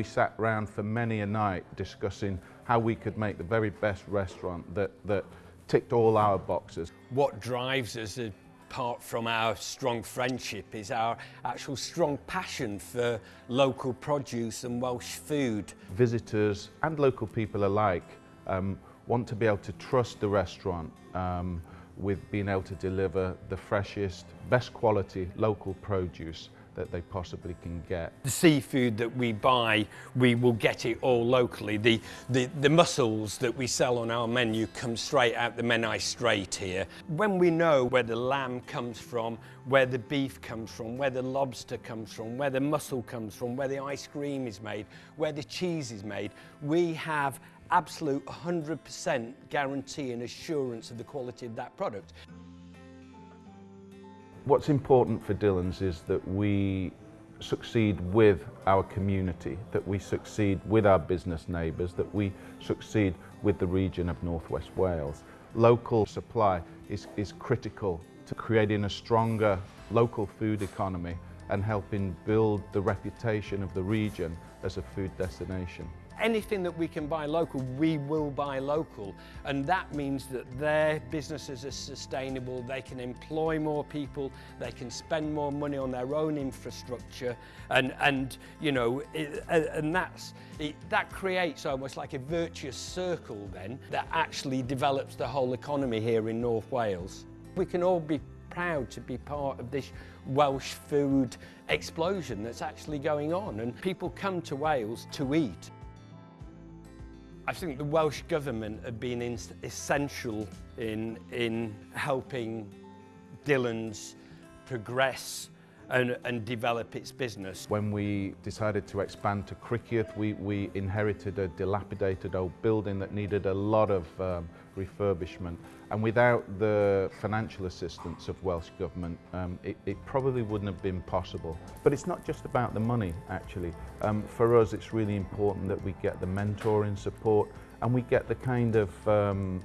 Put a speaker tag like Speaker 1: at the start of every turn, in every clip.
Speaker 1: We sat round for many a night discussing how we could make the very best restaurant that, that ticked all our boxes.
Speaker 2: What drives us apart from our strong friendship is our actual strong passion for local produce and Welsh food.
Speaker 1: Visitors and local people alike um, want to be able to trust the restaurant um, with being able to deliver the freshest, best quality local produce that they possibly can get.
Speaker 2: The seafood that we buy, we will get it all locally. The, the, the mussels that we sell on our menu come straight out the Menai Strait here. When we know where the lamb comes from, where the beef comes from, where the lobster comes from, where the mussel comes from, where the ice cream is made, where the cheese is made, we have absolute 100% guarantee and assurance of the quality of that product.
Speaker 1: What's important for Dylan's is that we succeed with our community, that we succeed with our business neighbours, that we succeed with the region of North West Wales. Local supply is, is critical to creating a stronger local food economy and helping build the reputation of the region as a food destination
Speaker 2: anything that we can buy local, we will buy local. And that means that their businesses are sustainable, they can employ more people, they can spend more money on their own infrastructure. And, and you know, it, and that's, it, that creates almost like a virtuous circle then that actually develops the whole economy here in North Wales. We can all be proud to be part of this Welsh food explosion that's actually going on and people come to Wales to eat. I think the Welsh Government have been in, essential in, in helping Dylan's progress and, and develop its business.
Speaker 1: When we decided to expand to Cricketh, we, we inherited a dilapidated old building that needed a lot of um, refurbishment. And without the financial assistance of Welsh Government, um, it, it probably wouldn't have been possible. But it's not just about the money, actually. Um, for us, it's really important that we get the mentoring support and we get the kind of um,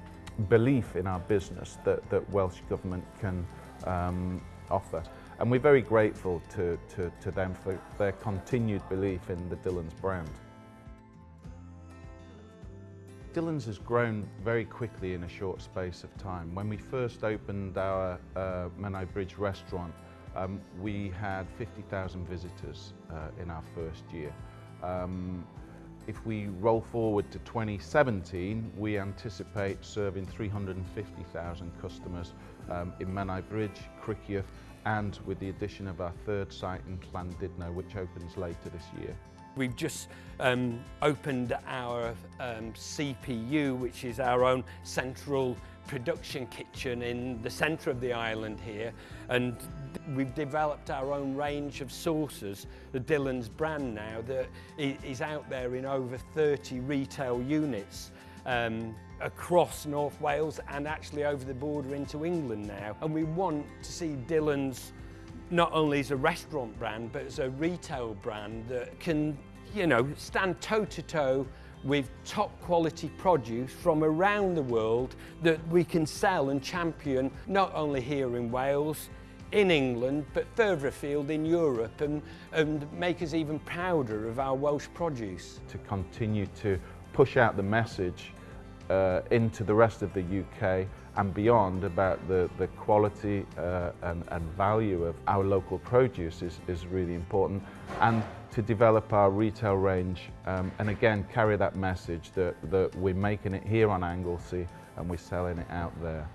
Speaker 1: belief in our business that, that Welsh Government can um, offer. And we're very grateful to, to, to them for their continued belief in the Dylan's brand. Dylan's has grown very quickly in a short space of time. When we first opened our uh, Menai Bridge restaurant, um, we had 50,000 visitors uh, in our first year. Um, If we roll forward to 2017, we anticipate serving 350,000 customers um, in Menai Bridge, Crickieth, and with the addition of our third site in Llandudno, which opens later this year.
Speaker 2: We've just um, opened our um, CPU, which is our own central production kitchen in the centre of the island here. And We've developed our own range of sauces, the Dillon's brand now, that is out there in over 30 retail units um, across North Wales and actually over the border into England now. And we want to see Dillon's not only as a restaurant brand, but as a retail brand that can, you know, stand toe to toe with top quality produce from around the world that we can sell and champion not only here in Wales, in England but further afield in Europe and, and make us even prouder of our Welsh produce.
Speaker 1: To continue to push out the message uh, into the rest of the UK and beyond about the, the quality uh, and, and value of our local produce is, is really important and to develop our retail range um, and again carry that message that, that we're making it here on Anglesey and we're selling it out there.